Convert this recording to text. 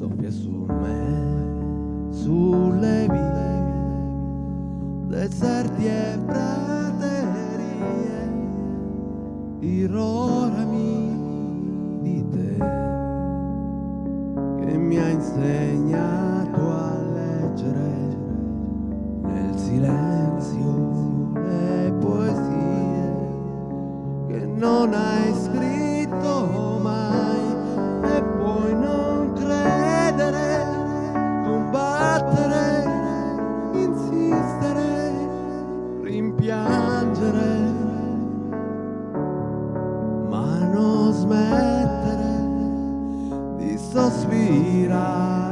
soffia su me, sulle vie, deserti e praterie, irrorami di te, che mi ha insegnato a leggere nel silenzio le poesie che non hai scritto. non smettere di sospirare.